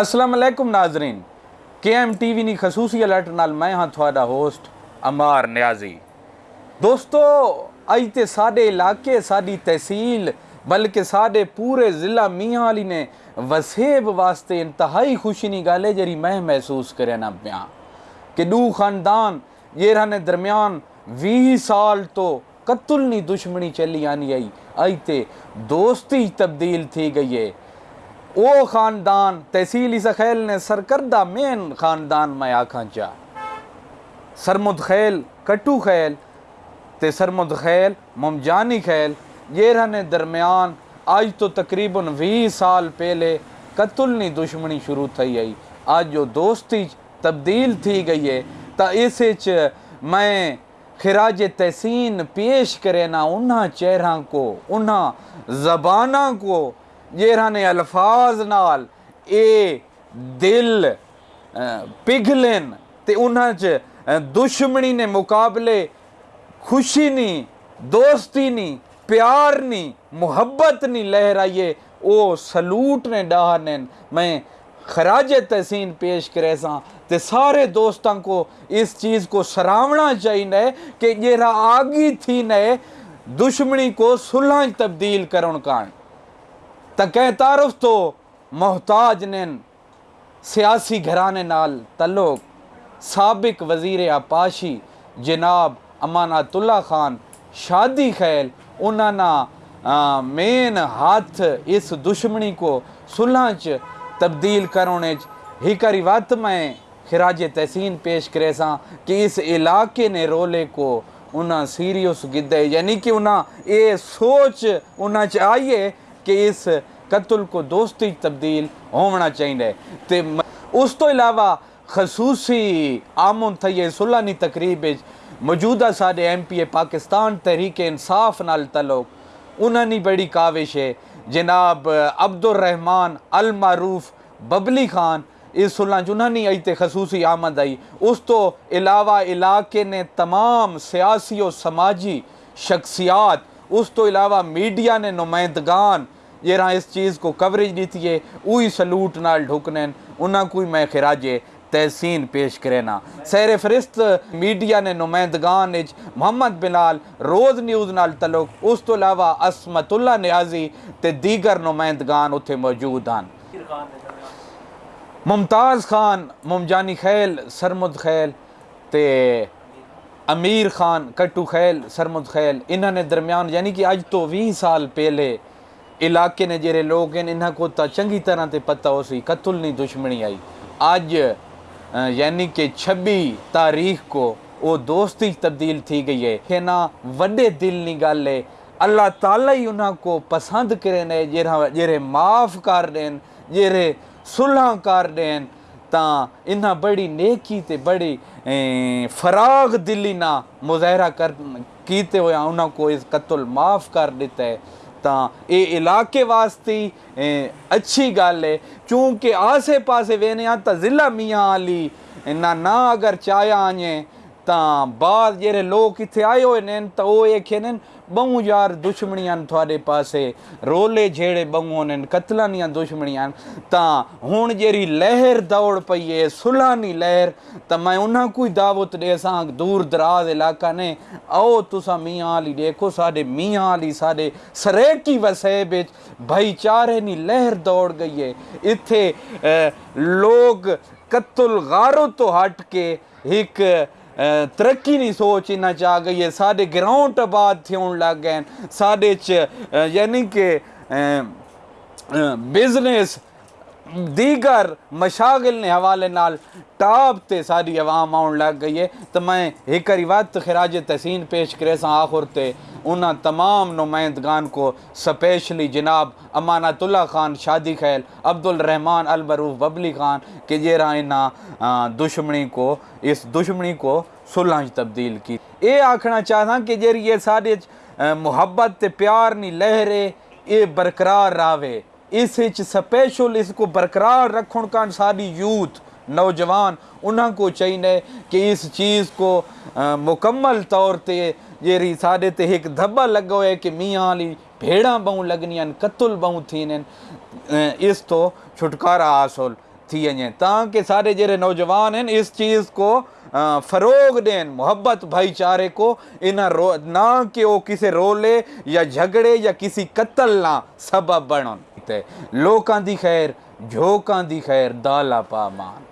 السلام علیکم ناظرین۔ کے ایم ٹی وی نی خصوصی الرٹ نال میں ہاں تھوڑا ہوسٹ امار نیازی۔ دوستو اج تے سارے علاقے ساری تحصیل، بلکہ سارے پورے ضلع میاں علی نے وسیب واسطے انتہائی خوشی نی گل ہے جری میں محسوس کرے نا پیاں۔ کہ دو خاندان یہ رہنے درمیان وی سال تو قتل نی دشمنی چلی آنی آئی۔ آئی تے دوستی تبدیل تھی گئی ہے۔ او خاندان، تحصیل اسخیل نے سرکردہ مین خاندان میں آکھاں کھانچا سرمد خیل، کٹو خیل، تے سرمد خیل، ممجانی خیل، یہ رہنے درمیان آج تو تقریباً وی سال پہلے قتل نی دشمنی شروع تھی آئی۔ آج جو دوستی تبدیل تھی گئی ہے، تا اسے چھ میں خراج تحسین پیش کرے نا، انہاں چہرہ کو، انہاں زبانہ کو یہ نے الفاظ نال اے دل پگھلن تے انہاں چ دشمنی نے مقابلے خوشی نہیں دوستی نہیں پیار نہیں محبت نہیں لہرائیے، او سلوٹ نے ڈاہنے میں خراج تحسین پیش کرے ساں۔ تے سارے دوستاں کو اس چیز کو سراونا چاہیے کہ یہ آگی تھی نئے دشمنی کو سلح تبدیل کرن کان۔ تکہ تعارف تو محتاج نے سیاسی گھرانے نال تعلق، سابق وزیر آپاشی جناب امانات اللہ خان، شادی خیل، انہاں نا مین ہاتھ اس دشمنی کو سلح چ تبدیل کرنے ہی کری میں خراج تحسین پیش کرے ساں کہ اس علاقے نے رولے کو انہاں سیریوس گدے یعنی کہ انہاں اے سوچ انہاں چاہیے کہ اس قتل کو دوستی تبدیل ہونا چاہیے۔ تے اس تو علاوہ خصوصی آمن تھئی سلح نی تقریب موجودہ ساڈے ایم پی اے پاکستان تحریک انصاف نال تعلق۔ انہاں نی بڑی کاوش ہے۔ جناب عبد الرحمان المعروف ببلی خان اس سلح انہاں نی آئی تے خصوصی آمد آئی، اس تو علاوہ علاقے نے تمام سیاسی و سماجی شخصیات اس تو علاوہ میڈیا نے نمائندگان یہ اس چیز کو کوریج دیتی ہے اوہی سلوٹ نال ڈھکنے انہاں کوئی میں خراجے تحسین پیش کرنا سیر فرست میڈیا نے نمائندگان اچ محمد بلال، روز نیوز نال تعلق، اس تو علاوہ اسمت اللہ نیازی تے دیگر نمائندگان اتھے موجود ہیں ممتاز خان، ممجانی خیل، سرمد خیل تے امیر خان، کٹو خیل، سرمد خیل انہوں نے درمیان یعنی کہ آج تو وی سال پہلے علاقے نے جڑے لوگ ہیں، انہاں کو تا چنگی طرح تے پتہ ہو سی، قتل نہیں دشمنی آئی۔ آج یعنی کہ چھبی تاریخ کو وہ دوستی تبدیل تھی گئی ہے۔ کہ نا وڈے دل نہیں گل ہے۔ اللہ تعالیٰ ہی انہاں کو پسند کریں جرے معاف کر دین جرے صلح کر دین۔ تا انہاں بڑی نیکی تے بڑی فراغ دلی نہ مظاہرہ کر، کیتے ہوئے انہاں کو اس قتل معاف کر دیتا ہے۔ تا اے علاقے واسطے اچھی گل ہے۔ چونکہ آسے پاسے وینے آتا ضلع میاں علی نہ نہ اگر چایا آنے تا بعد جیرے لوگ اتھے آئے ہوئے نین تا وہ ایک نین بہوں یار دشمنیاں تھوڑے پاسے رولے جھیڑے بہوں نین قتلانیاں دشمنیاں تا ہون جیری لہر دوڑ پئیے سلحانی لہر تا میں انہاں کوئی دعوت دے ساں دور دراز علاقہ نے او تسا میاں علی دیکھو ساڑے میاں علی ساڑے سریکی وسے بیچ بھائی چارے نی لہر دوڑ گئی ہے اتھے لوگ قتل غارو تو ہٹ کے ایک ترقی نہیں سوچ ان چاہ گئی ہے سارے گراؤنڈ آباد تھے لگ گئے ساڑھے یعنی کہ بزنس دیگر مشاغل نے حوالے نال ٹاپ تے ساری عوام آن لگ گئی ہے۔ تو میں ایک وقت خراج تحسین پیش کرے سا آخر تے۔ انہاں تمام نمائندگان کو سپیشلی جناب امانت اللہ خان شادی خیل عبد الرحمن البروف ببلی خان کہ یہ رہا دشمنی کو، اس دشمنی کو سلح تبدیل کی۔ اے آکھنا چاہتا کہ جی یہ سارے محبت تے پیار نہیں لہرے، اے برقرار راوے اس سپیشل اس کو برقرار رکھن کا ساری یوتھ، نوجوان، انہاں کو چاہیے کہ اس چیز کو مکمل طور تے یہ ساڈے تے ایک دھبا لگا ہوئے کہ میاں علی بھیڑاں بہوں لگنیاں، قتل بہوں تھینن اس تو چھٹکارا حاصل تھی ہیں تاکہ سارے جڑے نوجوان ہیں، اس چیز کو فروغ دین، محبت بھائی چارے کو انہاں رو، نہ کہ وہ کسی رولے یا جھگڑے یا کسی قتل نہ سبب بنن۔ لوکاں دی خیر جھوکاں دی خیر دالا پا مان